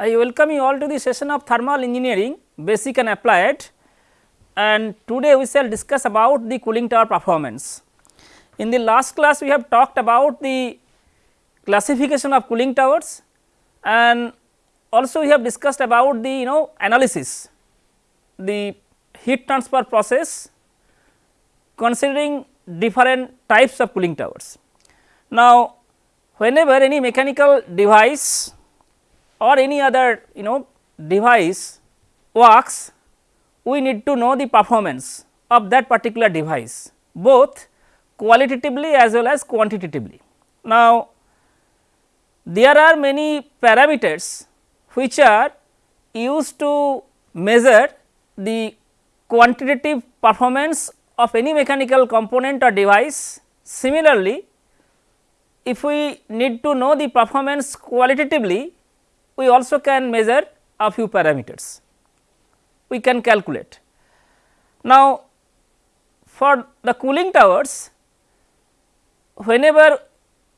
I welcome you all to the session of thermal engineering basic and applied and today we shall discuss about the cooling tower performance. In the last class we have talked about the classification of cooling towers and also we have discussed about the you know analysis the heat transfer process considering different types of cooling towers. Now, whenever any mechanical device or any other you know device works, we need to know the performance of that particular device both qualitatively as well as quantitatively. Now, there are many parameters which are used to measure the quantitative performance of any mechanical component or device. Similarly, if we need to know the performance qualitatively, we also can measure a few parameters, we can calculate. Now, for the cooling towers, whenever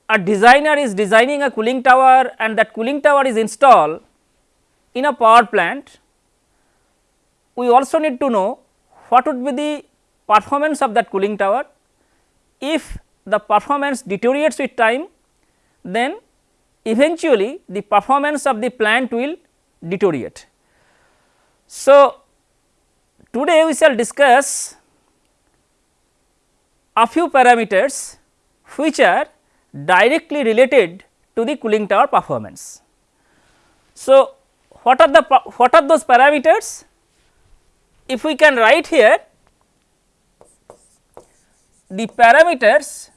a designer is designing a cooling tower and that cooling tower is installed in a power plant, we also need to know what would be the performance of that cooling tower. If the performance deteriorates with time, then eventually the performance of the plant will deteriorate. So, today we shall discuss a few parameters which are directly related to the cooling tower performance. So, what are the what are those parameters? If we can write here the parameters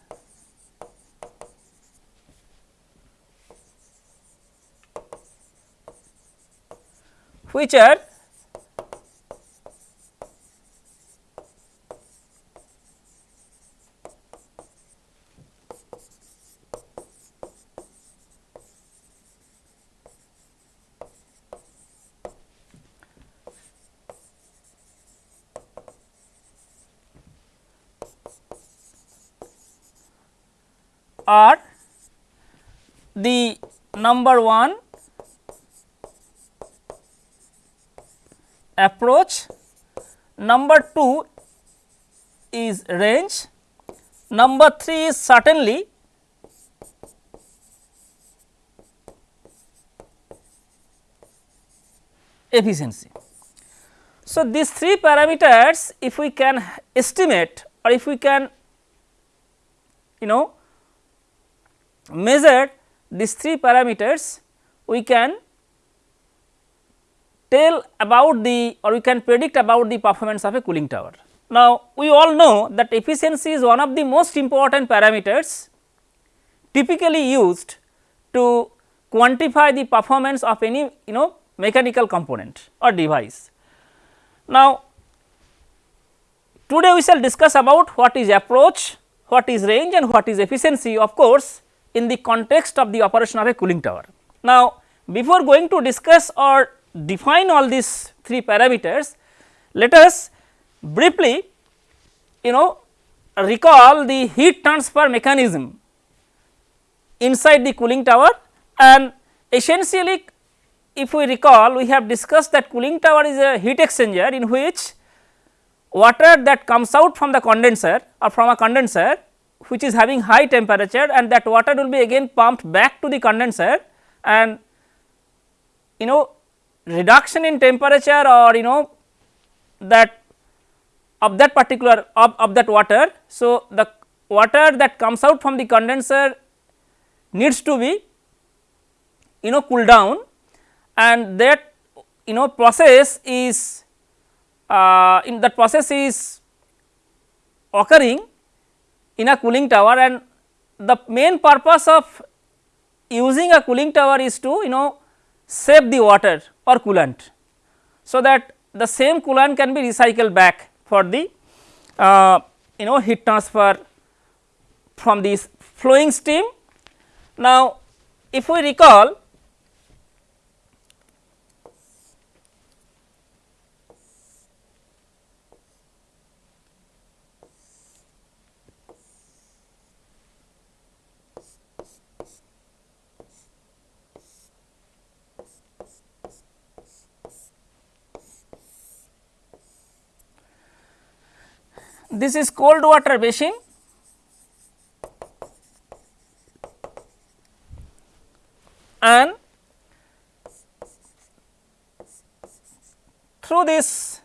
which are? Are the number 1 approach, number 2 is range, number 3 is certainly. Efficiency. So, these three parameters if we can estimate or if we can you know measure these three parameters we can tell about the or we can predict about the performance of a cooling tower. Now, we all know that efficiency is one of the most important parameters typically used to quantify the performance of any you know mechanical component or device. Now, today we shall discuss about what is approach, what is range and what is efficiency of course, in the context of the operation of a cooling tower. Now, before going to discuss or define all these three parameters, let us briefly you know recall the heat transfer mechanism inside the cooling tower. And essentially if we recall we have discussed that cooling tower is a heat exchanger in which water that comes out from the condenser or from a condenser which is having high temperature and that water will be again pumped back to the condenser. And you know reduction in temperature or you know that of that particular of, of that water. So, the water that comes out from the condenser needs to be you know cool down and that you know process is uh, in that process is occurring in a cooling tower and the main purpose of using a cooling tower is to you know save the water or coolant. So, that the same coolant can be recycled back for the uh, you know heat transfer from this flowing steam. Now, if we recall this is cold water basin. And through this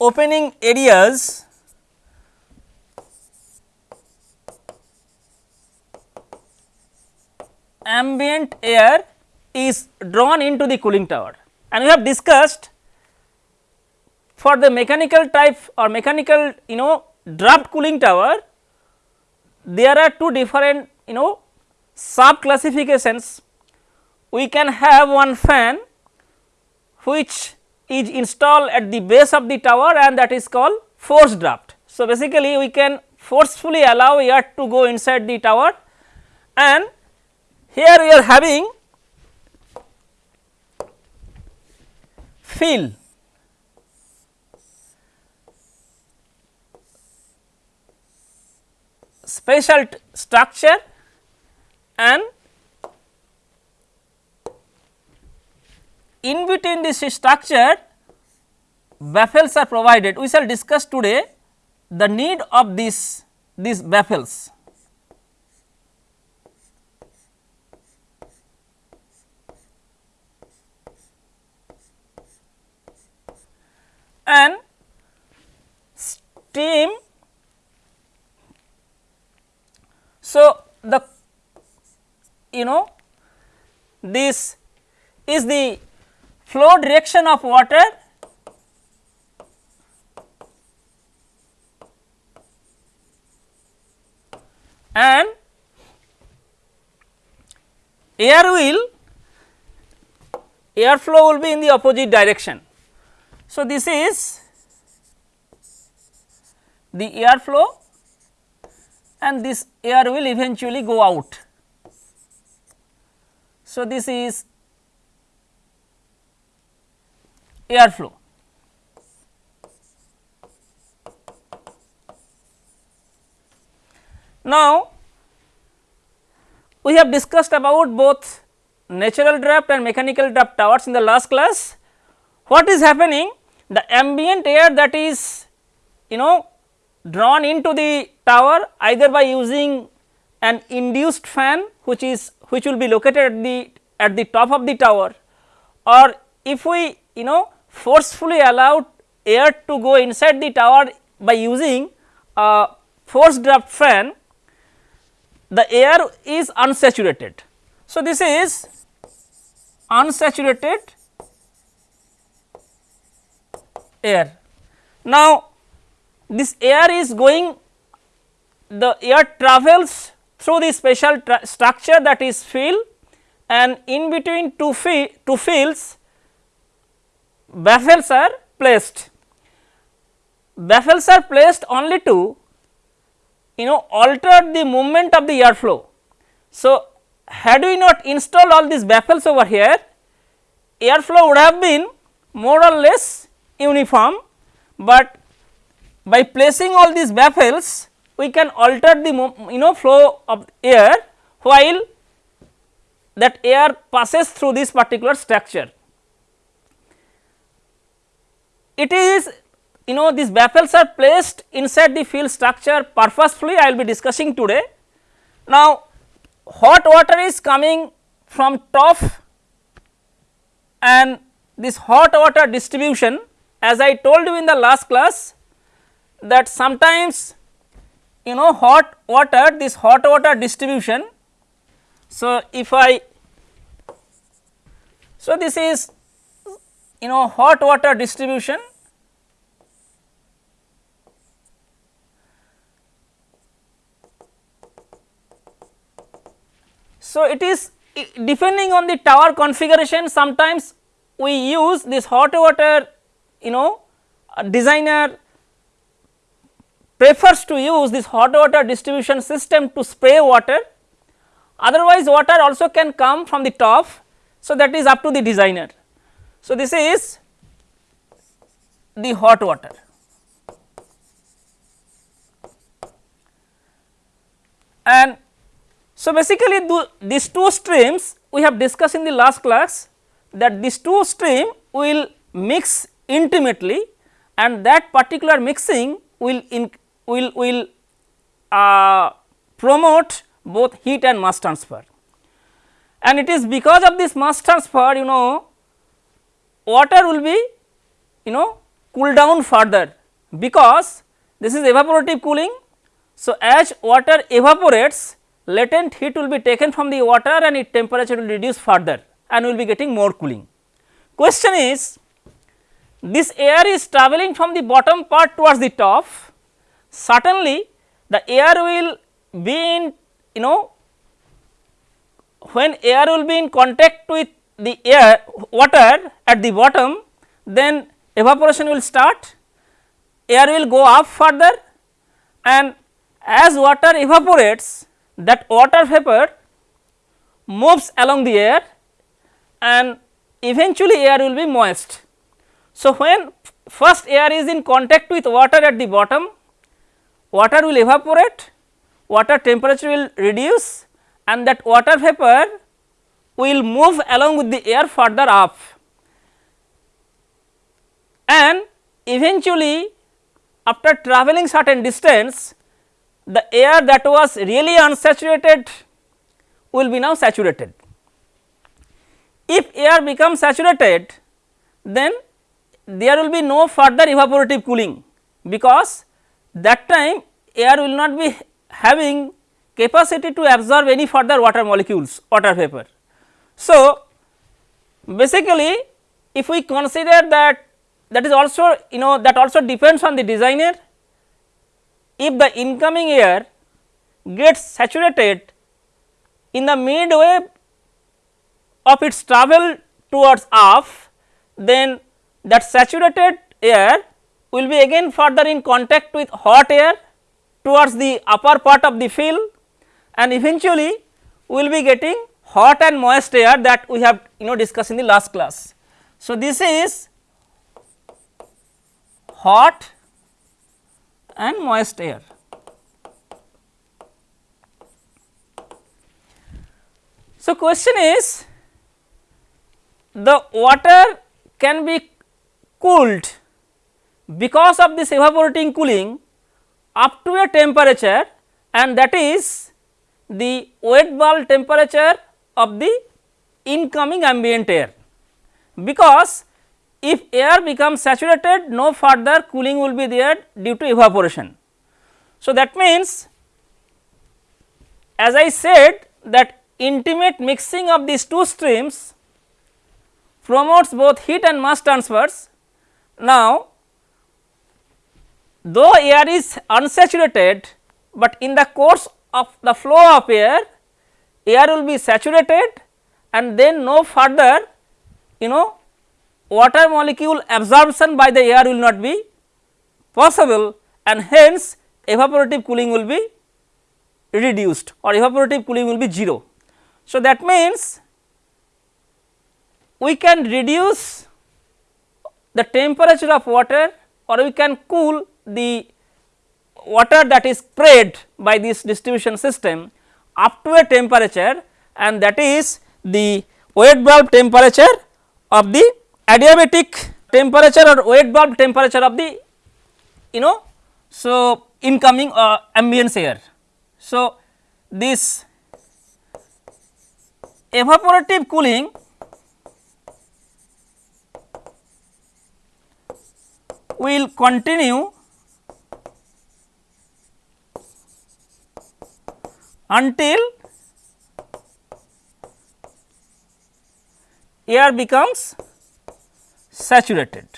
opening areas ambient air is drawn into the cooling tower. And we have discussed for the mechanical type or mechanical you know draft cooling tower there are two different you know sub classifications we can have one fan which is installed at the base of the tower and that is called forced draft. So, basically we can forcefully allow air to go inside the tower and here we are having fill special structure and in between this structure baffles are provided. We shall discuss today the need of this these baffles. and steam. So, the you know this is the flow direction of water and air will air flow will be in the opposite direction. So, this is the air flow and this air will eventually go out. So, this is air flow. Now, we have discussed about both natural draft and mechanical draft towers in the last class what is happening the ambient air that is you know drawn into the tower either by using an induced fan which is which will be located at the at the top of the tower or if we you know forcefully allow air to go inside the tower by using a forced draft fan the air is unsaturated. So, this is unsaturated air. Now, this air is going the air travels through the special structure that is fill and in between two, fi two fills baffles are placed. Baffles are placed only to you know alter the movement of the air flow. So, had we not installed all these baffles over here air flow would have been more or less uniform, but by placing all these baffles we can alter the you know flow of air while that air passes through this particular structure. It is you know these baffles are placed inside the fill structure purposefully I will be discussing today. Now, hot water is coming from top and this hot water distribution as I told you in the last class that sometimes you know hot water this hot water distribution. So, if I so this is you know hot water distribution So, it is depending on the tower configuration sometimes we use this hot water you know uh, designer prefers to use this hot water distribution system to spray water otherwise water also can come from the top. So, that is up to the designer. So, this is the hot water. And so, basically these two streams we have discussed in the last class that these two stream will mix intimately and that particular mixing will in will will uh, promote both heat and mass transfer. And it is because of this mass transfer you know water will be you know cool down further because this is evaporative cooling. So, as water evaporates latent heat will be taken from the water and its temperature will reduce further and we will be getting more cooling. Question is this air is travelling from the bottom part towards the top certainly the air will be in you know when air will be in contact with the air water at the bottom then evaporation will start air will go up further and as water evaporates that water vapor moves along the air and eventually air will be moist. So, when first air is in contact with water at the bottom, water will evaporate, water temperature will reduce and that water vapor will move along with the air further up and eventually after travelling certain distance the air that was really unsaturated will be now saturated. If air becomes saturated then there will be no further evaporative cooling because that time air will not be having capacity to absorb any further water molecules water vapor. So, basically if we consider that that is also you know that also depends on the designer if the incoming air gets saturated in the midway of its travel towards off then that saturated air will be again further in contact with hot air towards the upper part of the fill and eventually we will be getting hot and moist air that we have you know discussed in the last class. So, this is hot and moist air. So, question is the water can be cooled because of this evaporating cooling up to a temperature and that is the wet bulb temperature of the incoming ambient air because if air becomes saturated no further cooling will be there due to evaporation. So, that means as I said that intimate mixing of these two streams promotes both heat and mass transfers. Now, though air is unsaturated, but in the course of the flow of air, air will be saturated and then no further you know water molecule absorption by the air will not be possible and hence evaporative cooling will be reduced or evaporative cooling will be 0. So, that means we can reduce the temperature of water or we can cool the water that is sprayed by this distribution system up to a temperature and that is the wet bulb temperature of the adiabatic temperature or wet bulb temperature of the you know so incoming uh, ambient air. So, this evaporative cooling will continue until air becomes saturated.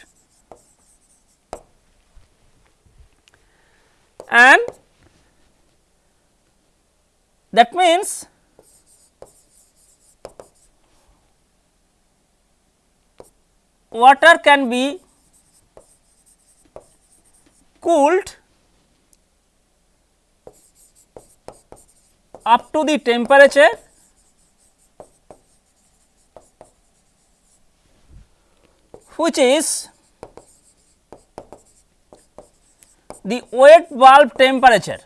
And that means water can be cooled up to the temperature which is the wet bulb temperature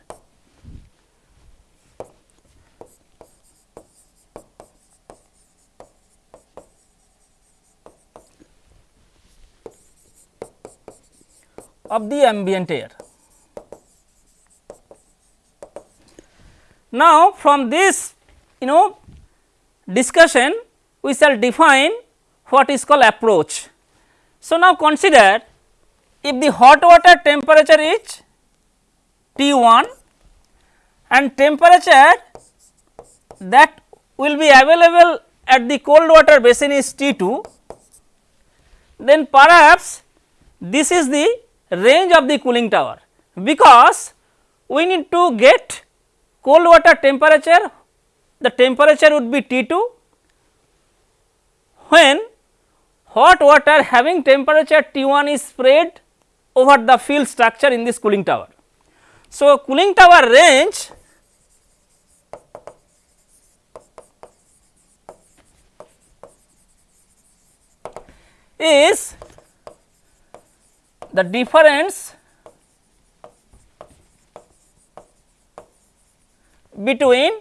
of the ambient air. Now, from this you know discussion we shall define what is called approach. So, now consider if the hot water temperature is T 1 and temperature that will be available at the cold water basin is T 2, then perhaps this is the range of the cooling tower because we need to get cold water temperature the temperature would be T 2 when hot water having temperature T 1 is spread over the fill structure in this cooling tower. So, cooling tower range is the difference between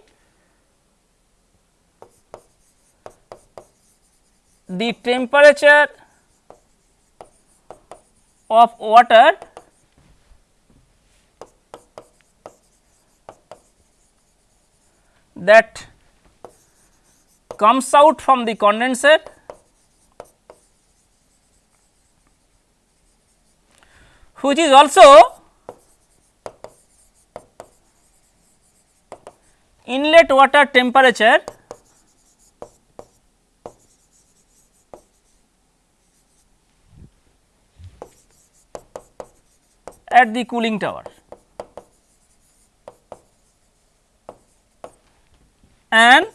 the temperature of water that comes out from the condenser which is also inlet water temperature at the cooling tower and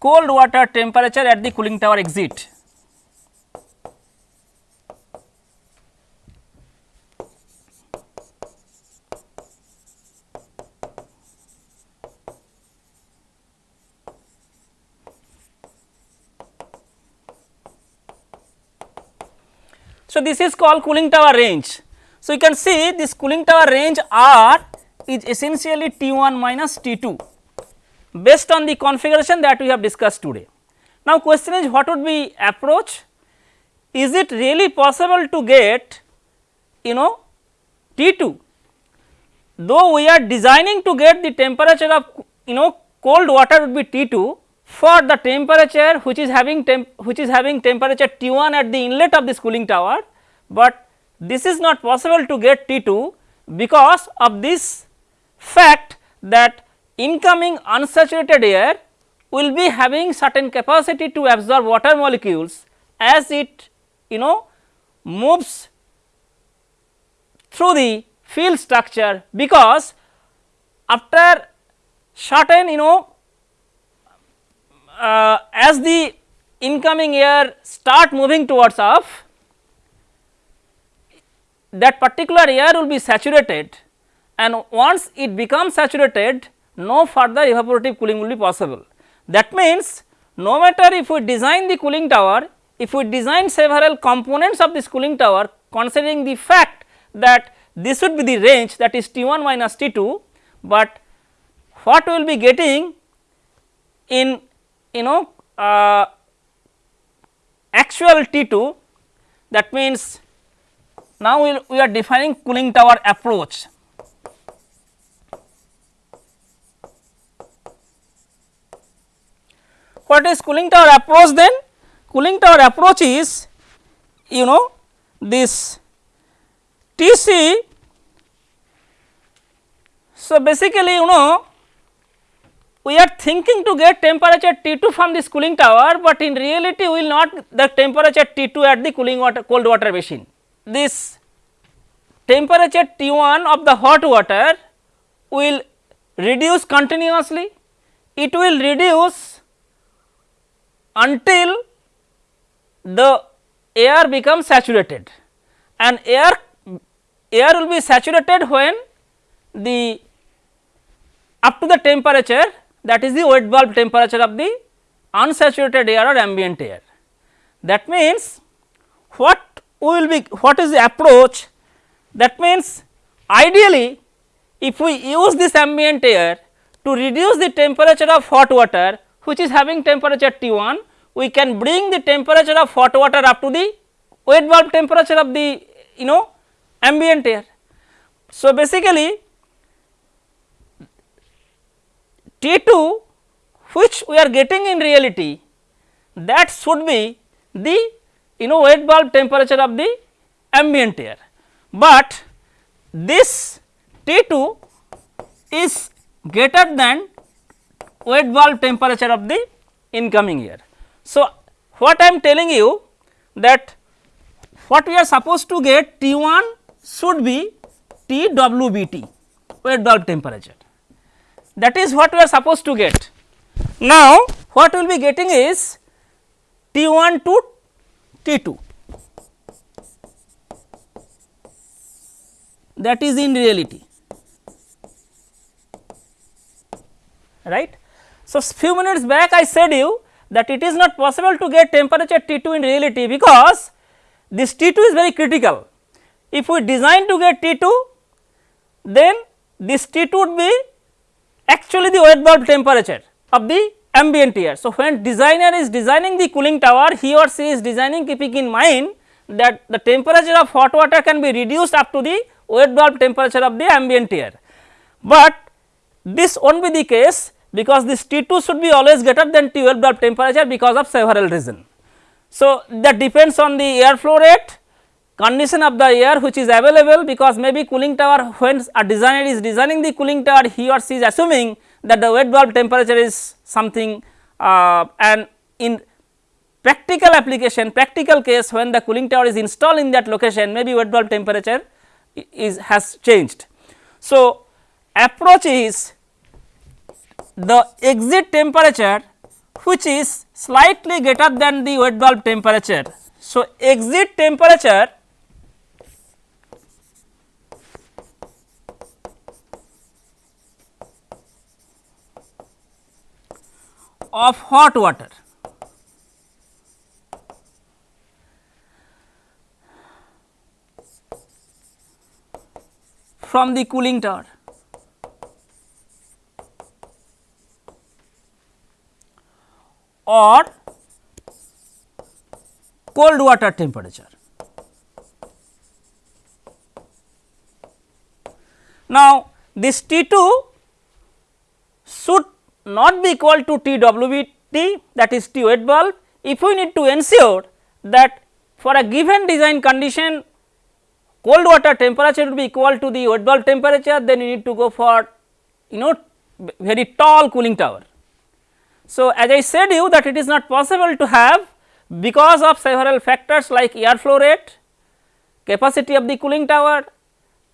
cold water temperature at the cooling tower exit. So, this is called cooling tower range. So, you can see this cooling tower range R is essentially T 1 minus T 2 based on the configuration that we have discussed today. Now, question is what would be approach? Is it really possible to get you know T 2 though we are designing to get the temperature of you know cold water would be T 2 for the temperature which is having temp which is having temperature T 1 at the inlet of this cooling tower, but this is not possible to get T 2 because of this fact that incoming unsaturated air will be having certain capacity to absorb water molecules as it you know moves through the fill structure because after certain you know uh, as the incoming air start moving towards off that particular air will be saturated and once it becomes saturated no further evaporative cooling will be possible. That means, no matter if we design the cooling tower, if we design several components of this cooling tower considering the fact that this would be the range that is T 1 minus T 2, but what we will be getting in you know uh, actual T 2 that means now we, we are defining cooling tower approach What is cooling tower approach then? Cooling tower approach is you know this Tc. So, basically you know we are thinking to get temperature T2 from this cooling tower, but in reality we will not the temperature T2 at the cooling water cold water basin. This temperature T1 of the hot water will reduce continuously, it will reduce until the air becomes saturated and air air will be saturated when the up to the temperature that is the wet bulb temperature of the unsaturated air or ambient air. That means, what will be what is the approach that means ideally if we use this ambient air to reduce the temperature of hot water which is having temperature T 1 we can bring the temperature of hot water up to the wet bulb temperature of the you know ambient air. So, basically T 2 which we are getting in reality that should be the you know wet bulb temperature of the ambient air, but this T 2 is greater than wet bulb temperature of the incoming air. So, what I am telling you that what we are supposed to get T 1 should be T W B T wet bulb temperature that is what we are supposed to get. Now, what we will be getting is T 1 to T 2 that is in reality right. So, few minutes back I said you that it is not possible to get temperature T 2 in reality because this T 2 is very critical. If we design to get T 2 then this T 2 would be actually the wet bulb temperature of the ambient air. So, when designer is designing the cooling tower he or she is designing keeping in mind that the temperature of hot water can be reduced up to the wet bulb temperature of the ambient air. But this will not be the case because this T 2 should be always greater than T wet bulb temperature because of several reasons. So, that depends on the air flow rate, condition of the air which is available because maybe cooling tower when a designer is designing the cooling tower he or she is assuming that the wet bulb temperature is something uh, and in practical application practical case when the cooling tower is installed in that location maybe wet bulb temperature is has changed. So, approach is the exit temperature which is slightly greater than the wet bulb temperature. So, exit temperature of hot water from the cooling tower. or cold water temperature. Now, this T 2 should not be equal to T W B T that is T wet bulb if we need to ensure that for a given design condition cold water temperature will be equal to the wet bulb temperature then you need to go for you know very tall cooling tower. So, as I said you that it is not possible to have because of several factors like air flow rate, capacity of the cooling tower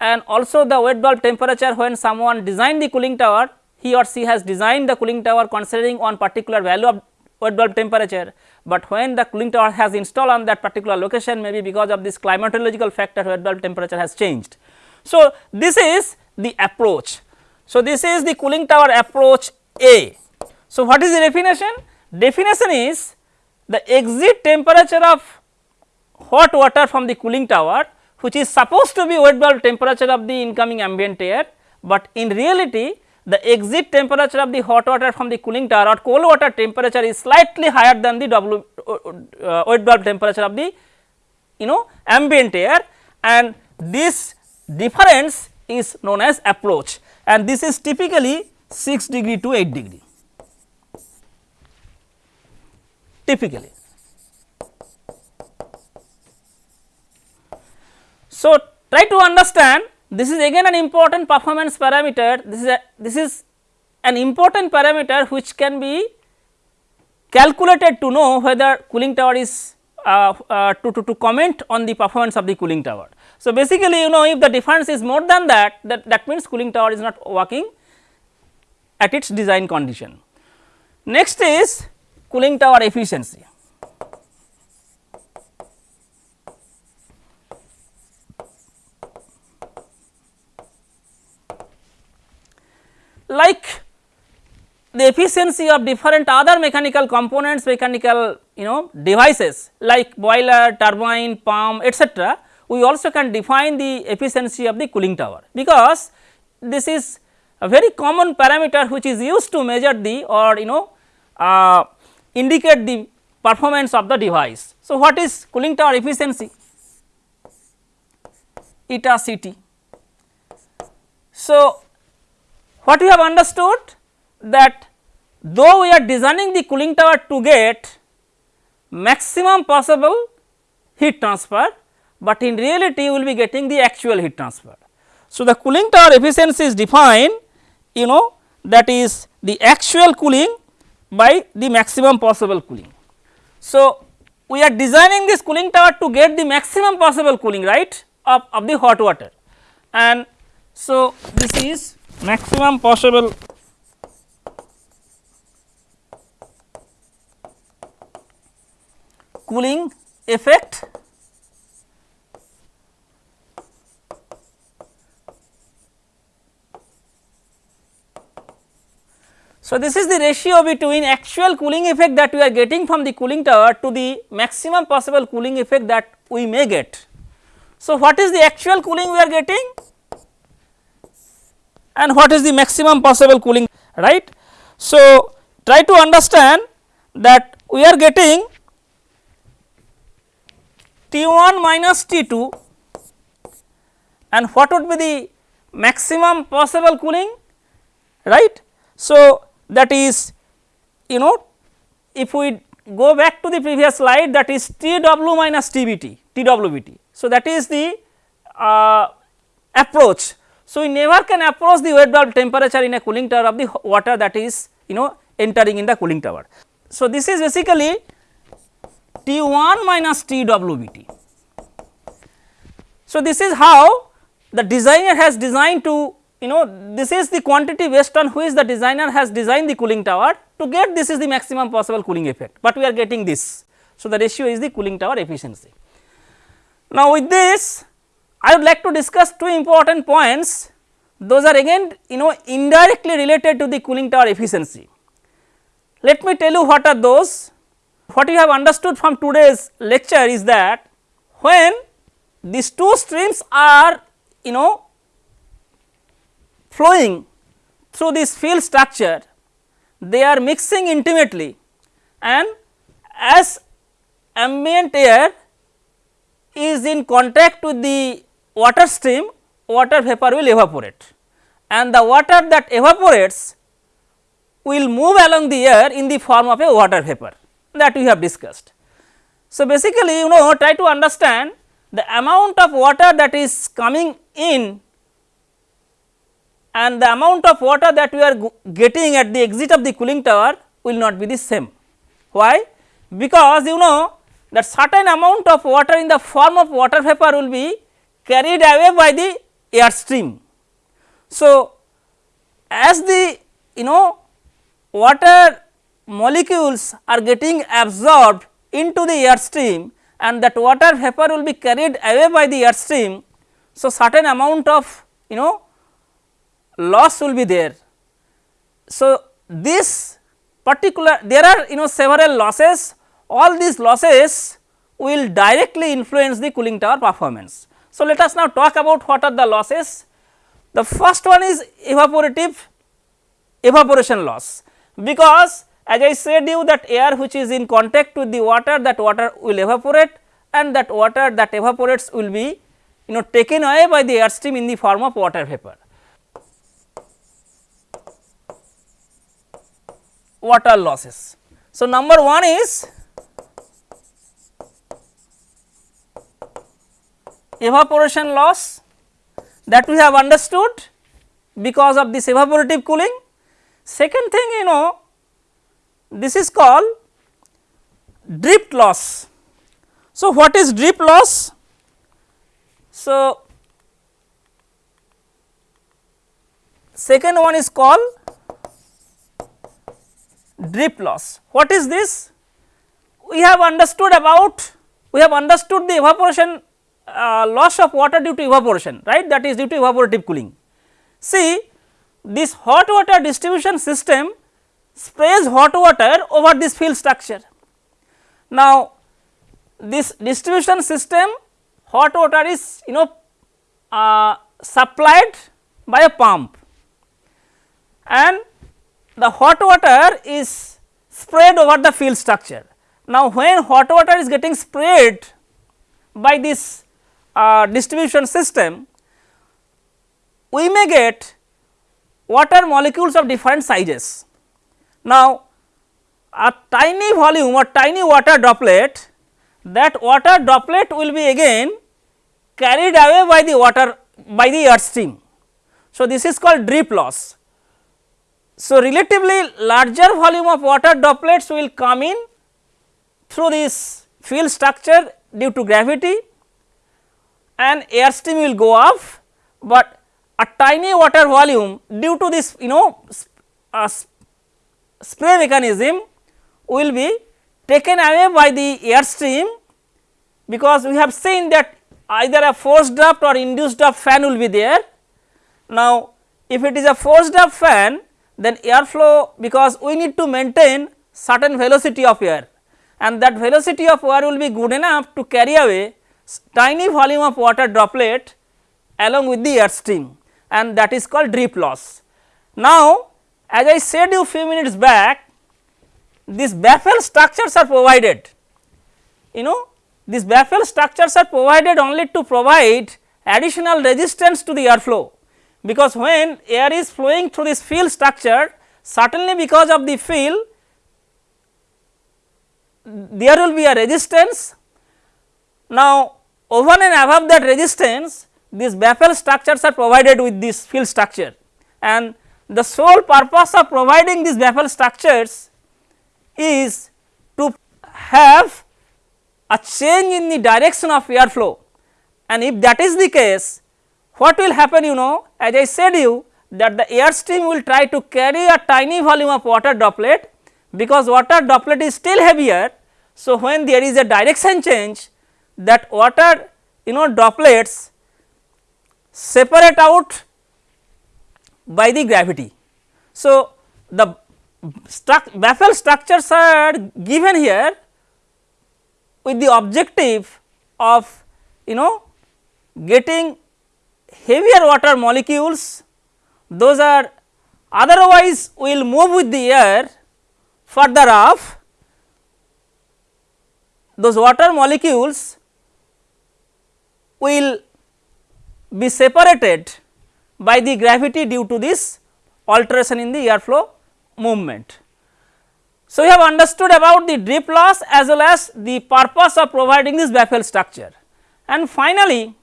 and also the wet bulb temperature when someone designed the cooling tower he or she has designed the cooling tower considering one particular value of wet bulb temperature, but when the cooling tower has installed on that particular location maybe because of this climatological factor wet bulb temperature has changed. So, this is the approach. So, this is the cooling tower approach A. So, what is the definition? Definition is the exit temperature of hot water from the cooling tower which is supposed to be wet bulb temperature of the incoming ambient air, but in reality the exit temperature of the hot water from the cooling tower or cold water temperature is slightly higher than the W uh, wet bulb temperature of the you know ambient air and this difference is known as approach and this is typically 6 degree to 8 degree. typically. So, try to understand this is again an important performance parameter this is a this is an important parameter which can be calculated to know whether cooling tower is uh, uh, to, to, to comment on the performance of the cooling tower. So, basically you know if the difference is more than that that that means cooling tower is not working at its design condition. Next is cooling tower efficiency. Like the efficiency of different other mechanical components, mechanical you know devices like boiler, turbine, pump etc., we also can define the efficiency of the cooling tower because this is a very common parameter which is used to measure the or you know uh, indicate the performance of the device. So, what is cooling tower efficiency? Eta C t. So, what we have understood that though we are designing the cooling tower to get maximum possible heat transfer, but in reality you will be getting the actual heat transfer. So, the cooling tower efficiency is defined you know that is the actual cooling by the maximum possible cooling. So, we are designing this cooling tower to get the maximum possible cooling right of, of the hot water and so this is maximum possible. Cooling effect. So, this is the ratio between actual cooling effect that we are getting from the cooling tower to the maximum possible cooling effect that we may get. So, what is the actual cooling we are getting and what is the maximum possible cooling right. So, try to understand that we are getting T 1 minus T 2 and what would be the maximum possible cooling right. So, that is you know if we go back to the previous slide that is T w minus T b t T w b t. So, that is the uh, approach. So, we never can approach the wet bulb temperature in a cooling tower of the water that is you know entering in the cooling tower. So, this is basically T 1 minus T w b t. So, this is how the designer has designed to you know this is the quantity based on which the designer has designed the cooling tower to get this is the maximum possible cooling effect, but we are getting this. So, the ratio is the cooling tower efficiency. Now, with this I would like to discuss two important points those are again you know indirectly related to the cooling tower efficiency. Let me tell you what are those. What you have understood from today's lecture is that when these two streams are you know flowing through this fill structure, they are mixing intimately and as ambient air is in contact with the water stream, water vapor will evaporate and the water that evaporates will move along the air in the form of a water vapor that we have discussed. So, basically you know try to understand the amount of water that is coming in and the amount of water that we are getting at the exit of the cooling tower will not be the same. Why? Because you know that certain amount of water in the form of water vapor will be carried away by the air stream. So, as the you know water molecules are getting absorbed into the air stream and that water vapor will be carried away by the air stream. So, certain amount of you know loss will be there. So, this particular there are you know several losses all these losses will directly influence the cooling tower performance. So, let us now talk about what are the losses. The first one is evaporative evaporation loss because as I said you that air which is in contact with the water that water will evaporate and that water that evaporates will be you know taken away by the air stream in the form of water vapor. water losses. So, number 1 is evaporation loss that we have understood because of this evaporative cooling. Second thing you know this is called drift loss. So, what is drift loss? So, second one is called drift loss. What is this? We have understood about we have understood the evaporation uh, loss of water due to evaporation right that is due to evaporative cooling. See this hot water distribution system sprays hot water over this fill structure. Now this distribution system hot water is you know uh, supplied by a pump. and the hot water is spread over the fill structure. Now, when hot water is getting spread by this uh, distribution system, we may get water molecules of different sizes. Now, a tiny volume or tiny water droplet that water droplet will be again carried away by the water by the earth stream. So, this is called drip loss. So, relatively larger volume of water droplets will come in through this fill structure due to gravity and air stream will go off, but a tiny water volume due to this you know uh, spray mechanism will be taken away by the air stream because we have seen that either a forced draft or induced draft fan will be there. Now, if it is a forced draft fan then airflow because we need to maintain certain velocity of air and that velocity of air will be good enough to carry away tiny volume of water droplet along with the air stream and that is called drip loss. Now, as I said you few minutes back these baffle structures are provided you know these baffle structures are provided only to provide additional resistance to the airflow because when air is flowing through this fill structure certainly because of the fill there will be a resistance. Now, over and above that resistance these baffle structures are provided with this fill structure and the sole purpose of providing these baffle structures is to have a change in the direction of air flow and if that is the case what will happen you know as I said you that the air stream will try to carry a tiny volume of water droplet because water droplet is still heavier. So, when there is a direction change that water you know droplets separate out by the gravity. So, the struct baffle structures are given here with the objective of you know getting heavier water molecules those are otherwise will move with the air further off those water molecules will be separated by the gravity due to this alteration in the airflow movement. So, we have understood about the drip loss as well as the purpose of providing this baffle structure. And finally,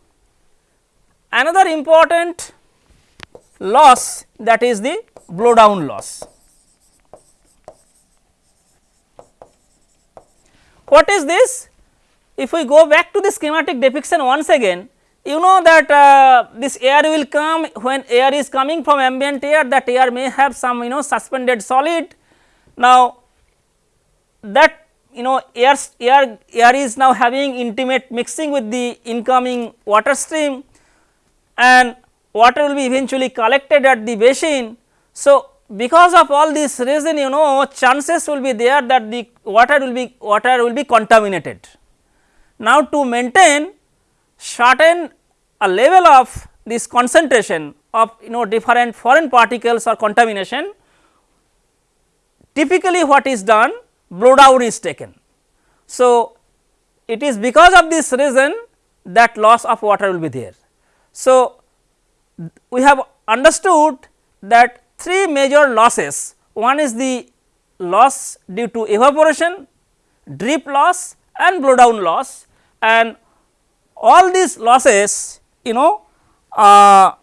Another important loss that is the blow down loss. What is this? If we go back to the schematic depiction once again, you know that uh, this air will come when air is coming from ambient air that air may have some you know suspended solid. Now, that you know air, air, air is now having intimate mixing with the incoming water stream and water will be eventually collected at the basin. So, because of all this reason you know chances will be there that the water will be water will be contaminated. Now, to maintain certain a level of this concentration of you know different foreign particles or contamination typically what is done blow down is taken. So, it is because of this reason that loss of water will be there. So, we have understood that three major losses one is the loss due to evaporation, drip loss and blow down loss and all these losses you know uh,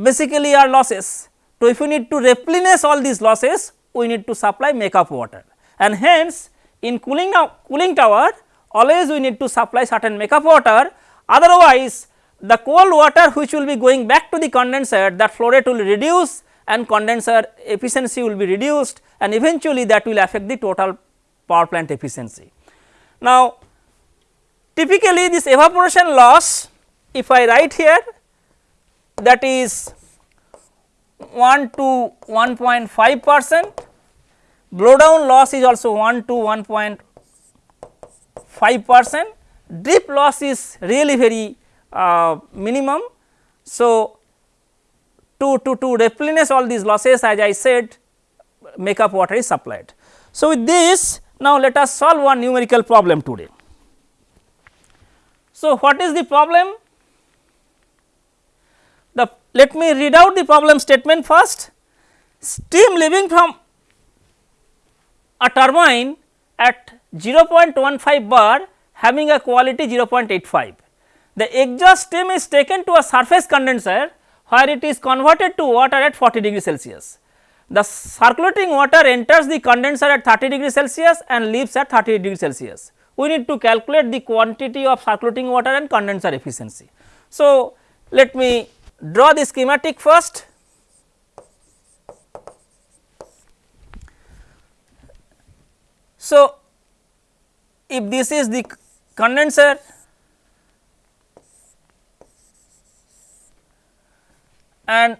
basically are losses. So, if we need to replenish all these losses we need to supply makeup water and hence in cooling, cooling tower always we need to supply certain makeup water otherwise the cold water which will be going back to the condenser that flow rate will reduce and condenser efficiency will be reduced and eventually that will affect the total power plant efficiency. Now, typically this evaporation loss if I write here that is 1 to 1.5 percent, blow down loss is also 1 to 1.5 percent, drip loss is really very uh, minimum. So, to, to, to replenish all these losses as I said makeup water is supplied. So, with this now let us solve one numerical problem today. So, what is the problem? The let me read out the problem statement first. Steam leaving from a turbine at 0.15 bar having a quality 0.85. The exhaust steam is taken to a surface condenser where it is converted to water at 40 degree Celsius. The circulating water enters the condenser at 30 degree Celsius and leaves at 30 degree Celsius. We need to calculate the quantity of circulating water and condenser efficiency. So, let me draw the schematic first. So, if this is the condenser and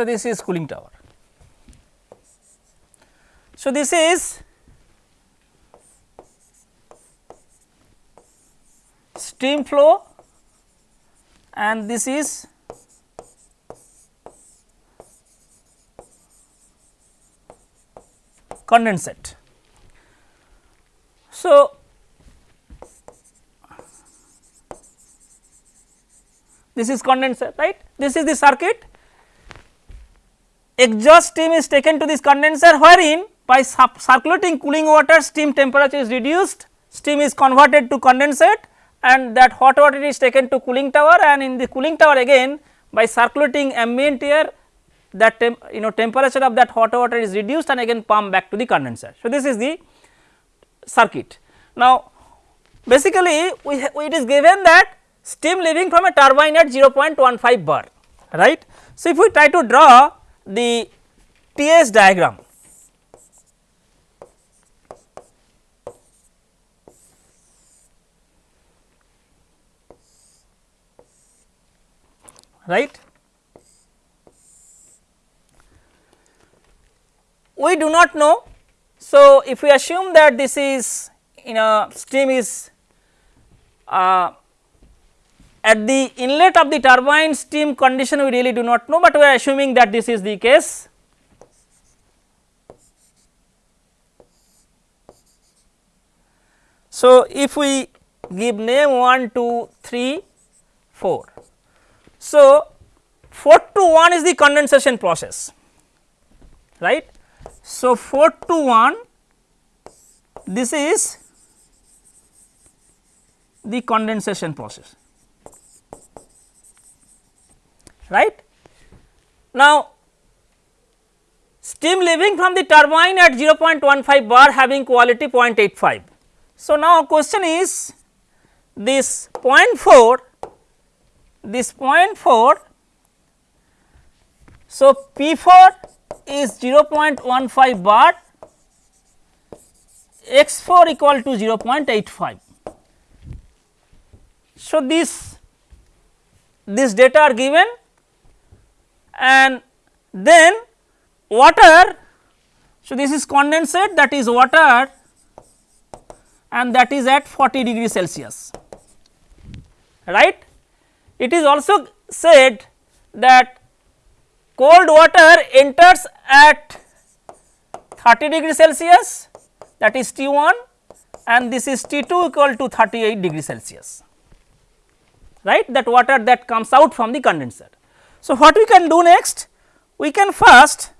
So, this is cooling tower. So, this is steam flow and this is condensate. So, this is condenser right this is the circuit exhaust steam is taken to this condenser wherein by circulating cooling water steam temperature is reduced, steam is converted to condensate and that hot water is taken to cooling tower and in the cooling tower again by circulating ambient air that you know temperature of that hot water is reduced and again pumped back to the condenser. So, this is the circuit. Now, basically we it is given that steam leaving from a turbine at 0.15 bar right. So, if we try to draw the TS diagram. right. We do not know. So, if we assume that this is in a stream is uh, at the inlet of the turbine steam condition we really do not know, but we are assuming that this is the case. So, if we give name 1, 2, 3, 4. So, 4 to 1 is the condensation process, right. So, 4 to 1 this is the condensation process. Right. Now, steam leaving from the turbine at 0.15 bar having quality 0.85. So, now question is this 0.4 this 0.4 so P4 is 0.15 bar x4 equal to 0.85. So, this this data are given and then water. So, this is condensate that is water and that is at 40 degree Celsius right. It is also said that cold water enters at 30 degree Celsius that is T 1 and this is T 2 equal to 38 degree Celsius right that water that comes out from the condenser. So, what we can do next? We can first,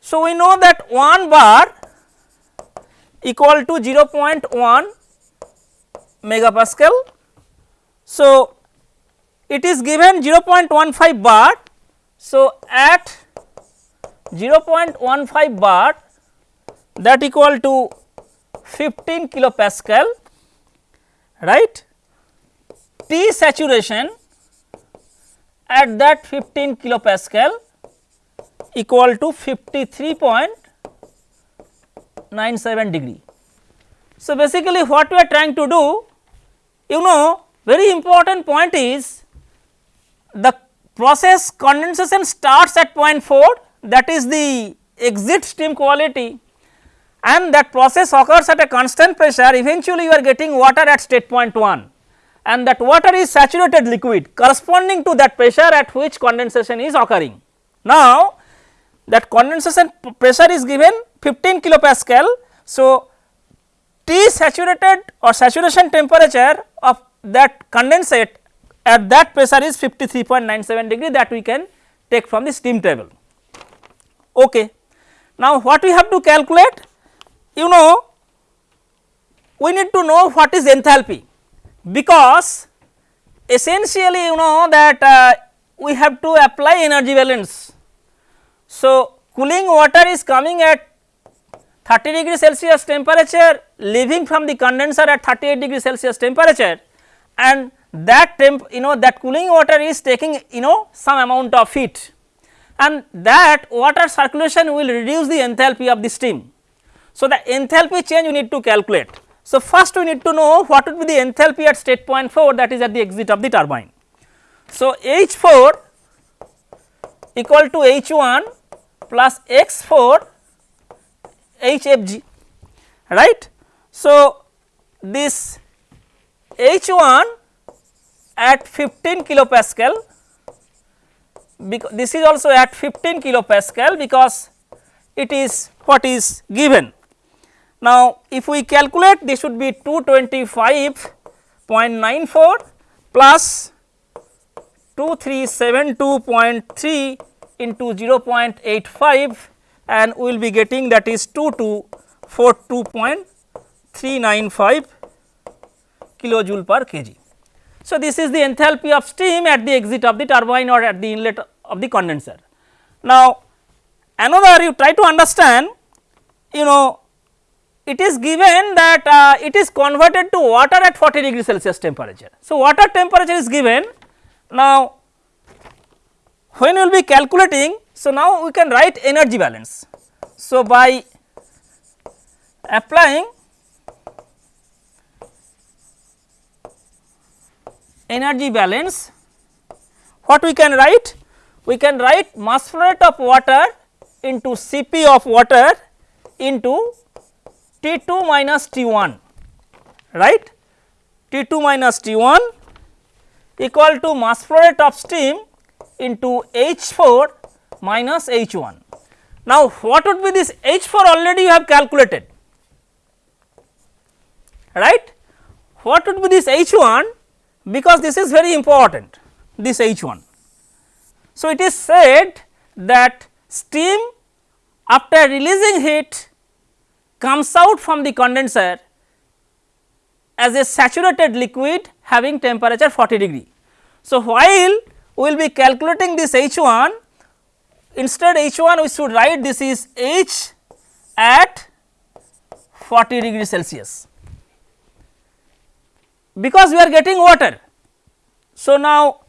so we know that 1 bar equal to 0.1 megapascal. So, it is given 0.15 bar. So, at 0.15 bar that equal to 15 kilopascal right T saturation at that 15 kilopascal equal to 53.97 degree. So, basically what we are trying to do you know very important point is the process condensation starts at point 4 that is the exit stream quality and that process occurs at a constant pressure eventually you are getting water at state point 1 and that water is saturated liquid corresponding to that pressure at which condensation is occurring. Now, that condensation pressure is given 15 kilopascal. So, T saturated or saturation temperature of that condensate at that pressure is 53.97 degree that we can take from the steam table. Okay. Now, what we have to calculate? You know, we need to know what is enthalpy because essentially you know that uh, we have to apply energy balance. So, cooling water is coming at 30 degree Celsius temperature leaving from the condenser at 38 degree Celsius temperature and that temp you know that cooling water is taking you know some amount of heat and that water circulation will reduce the enthalpy of the steam. So, the enthalpy change you need to calculate. So, first we need to know what would be the enthalpy at state point 4 that is at the exit of the turbine. So, H 4 equal to H 1 plus x 4 H f g right. So, this H 1 at 15 kilopascal because this is also at 15 kilopascal because it is what is given. Now, if we calculate this should be 225.94 plus 2372.3 into 0.85 and we will be getting that is 2242.395 kilojoule per kg. So, this is the enthalpy of steam at the exit of the turbine or at the inlet of the condenser. Now, another you try to understand you know it is given that uh, it is converted to water at 40 degree Celsius temperature. So, water temperature is given now when we will be calculating. So, now we can write energy balance. So, by applying energy balance what we can write? We can write mass flow rate of water into Cp of water into T2 minus T1 right T2 minus T1 equal to mass flow rate of steam into H4 minus H1. Now, what would be this H4 already you have calculated right what would be this H1 because this is very important this H1. So, it is said that steam after releasing heat comes out from the condenser as a saturated liquid having temperature 40 degree. So, while we will be calculating this H1 instead H1 we should write this is H at 40 degree Celsius because we are getting water. So, now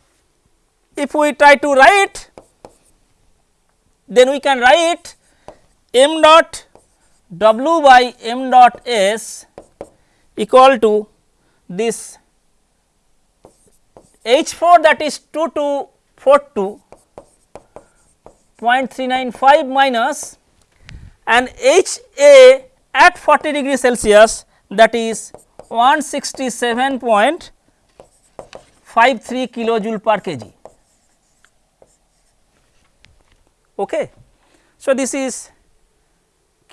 if we try to write then we can write m dot w by m dot s equal to this H 4 that is 2242.395 minus and H A at 40 degree Celsius that is 167.53 kilojoule per kg. Okay. So, this is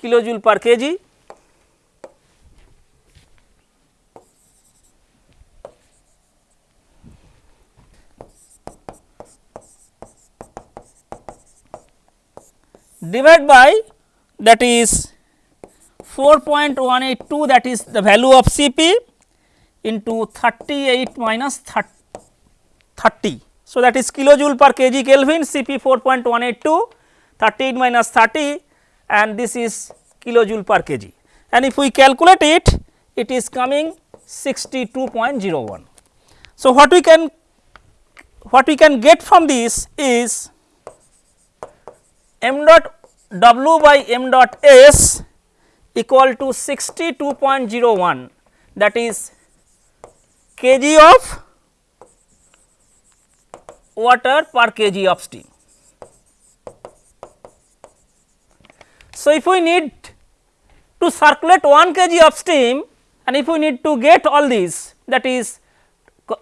kilojoule per kg. divide by that is 4.182 that is the value of Cp into 38 minus 30. So, that is kilojoule per kg Kelvin Cp 4.182 38 minus 30 and this is kilojoule per kg and if we calculate it it is coming 62.01. So, what we can what we can get from this is m dot w by m dot s equal to 62.01 that is kg of water per kg of steam. So, if we need to circulate 1 kg of steam and if we need to get all these that is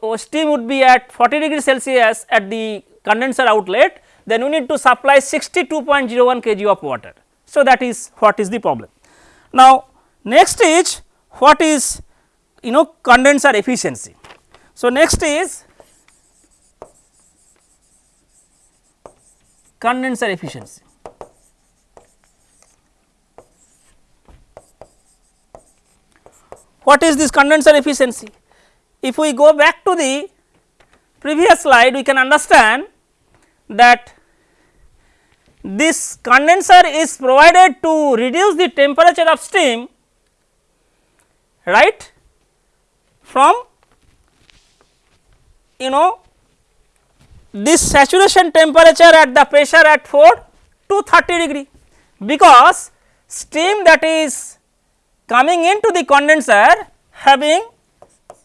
oh, steam would be at 40 degree Celsius at the condenser outlet then we need to supply 62.01 kg of water. So, that is what is the problem. Now, next is what is you know condenser efficiency. So, next is condenser efficiency. What is this condenser efficiency? If we go back to the previous slide, we can understand that this condenser is provided to reduce the temperature of steam right from you know this saturation temperature at the pressure at 4 to 30 degree because steam that is coming into the condenser having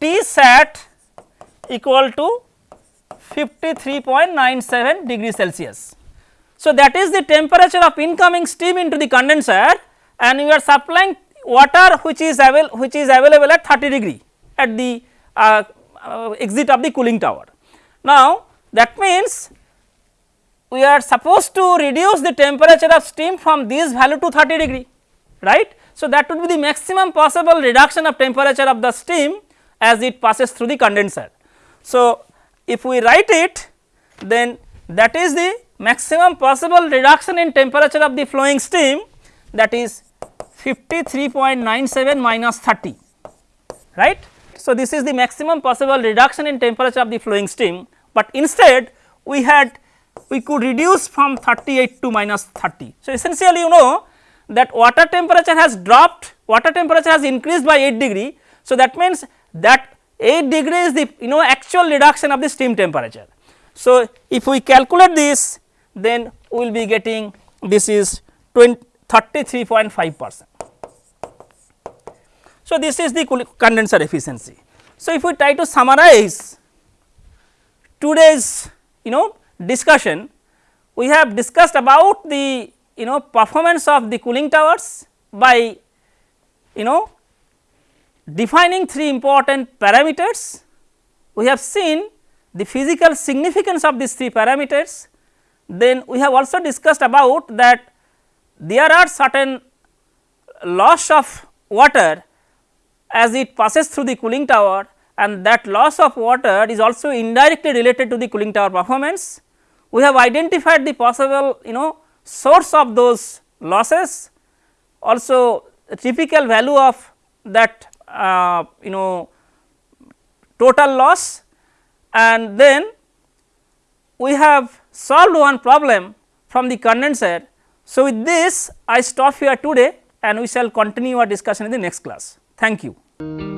T sat equal to 53.97 degree Celsius. So, that is the temperature of incoming steam into the condenser and we are supplying water which is avail which is available at 30 degree at the uh, uh, exit of the cooling tower. Now, that means we are supposed to reduce the temperature of steam from this value to 30 degree right. So, that would be the maximum possible reduction of temperature of the steam as it passes through the condenser. So, if we write it then that is the maximum possible reduction in temperature of the flowing steam that is 53.97 minus 30 right. So, this is the maximum possible reduction in temperature of the flowing steam, but instead we had we could reduce from 38 to minus 30. So, essentially you know that water temperature has dropped water temperature has increased by 8 degree. So, that means that 8 degree is the you know actual reduction of the steam temperature. So, if we calculate this then we will be getting this is 33.5 percent. So, this is the condenser efficiency. So, if we try to summarize today's you know discussion, we have discussed about the you know performance of the cooling towers by you know defining three important parameters. We have seen the physical significance of these three parameters. Then we have also discussed about that there are certain loss of water as it passes through the cooling tower and that loss of water is also indirectly related to the cooling tower performance. We have identified the possible you know source of those losses also typical value of that uh, you know total loss and then we have solved one problem from the condenser. So, with this I stop here today and we shall continue our discussion in the next class. Thank you.